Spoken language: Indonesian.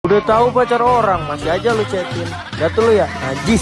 Udah tahu pacar orang, masih aja lu chatin. Lihat lu ya, najis.